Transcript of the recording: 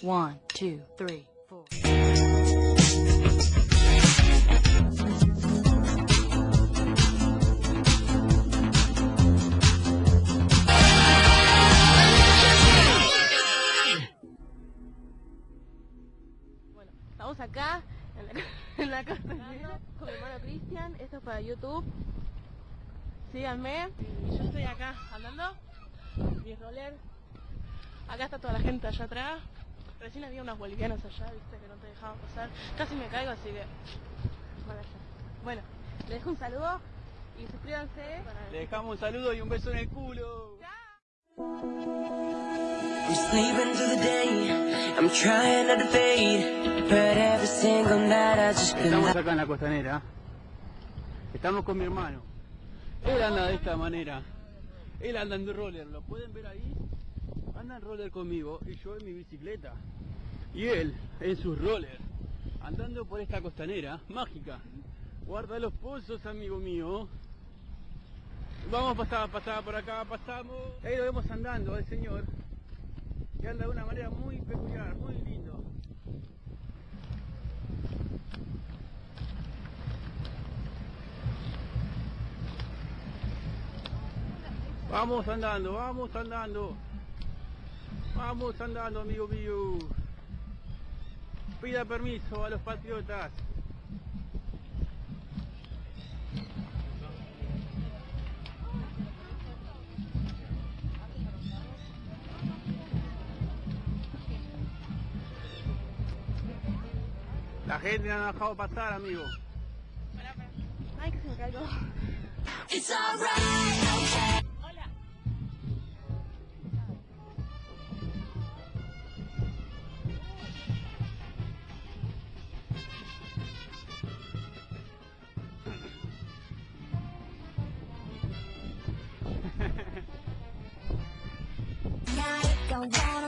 One, two, three, four. Bueno, estamos acá en la, en la casa con mi hermano Cristian. Esto es para YouTube. Síganme. Y yo estoy acá andando. Mi roller. Acá está toda la gente allá atrás. Recién había unos bolivianos allá, viste, que no te dejaban pasar. Casi me caigo, así que... Bueno, les dejo un saludo y suscríbanse. Para... Le dejamos un saludo y un beso en el culo. Estamos acá en la costanera. Estamos con mi hermano. Él anda de esta manera. Él anda en roller, ¿lo pueden ver ahí? Anda en roller conmigo y yo en mi bicicleta. Y él en su roller. Andando por esta costanera mágica. Guarda los pozos, amigo mío. Vamos a pasar, pasar por acá, pasamos. Ahí lo vemos andando al señor. Que anda de una manera muy peculiar, muy lindo. Vamos andando, vamos andando. Vamos andando, amigo mío. Pida permiso a los patriotas. La gente no ha dejado pasar, amigo. Ay, que se me caigo. Don't wanna